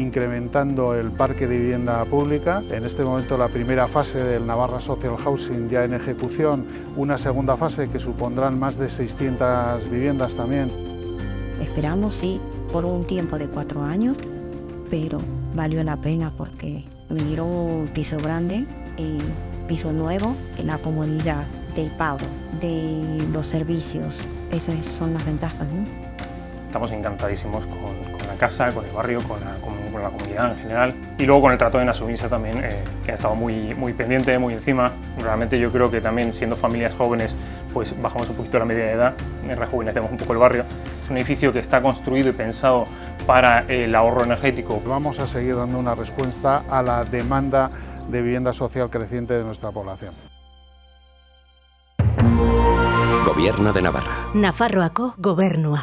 incrementando el parque de vivienda pública. En este momento la primera fase del Navarra Social Housing ya en ejecución, una segunda fase que supondrán más de 600 viviendas también. Esperamos, sí, por un tiempo de cuatro años, pero valió la pena porque me dieron un piso grande y piso nuevo la comunidad del pago, de los servicios. Esas son las ventajas. ¿no? Estamos encantadísimos con, con, la casa, con el barrio, con la, con, con la, comunidad en general y luego con el trato de Nasubinsa también, eh, que ha estado muy, muy pendiente, muy encima. Realmente yo creo que también siendo familias jóvenes pues bajamos un poquito la media de edad, rejuvenecemos un poco el barrio. Es un edificio que está construido y pensado para el ahorro energético. Vamos a seguir dando una respuesta a la demanda de vivienda social creciente de nuestra población. Gobierno de Navarra. Nafarroako gobernua.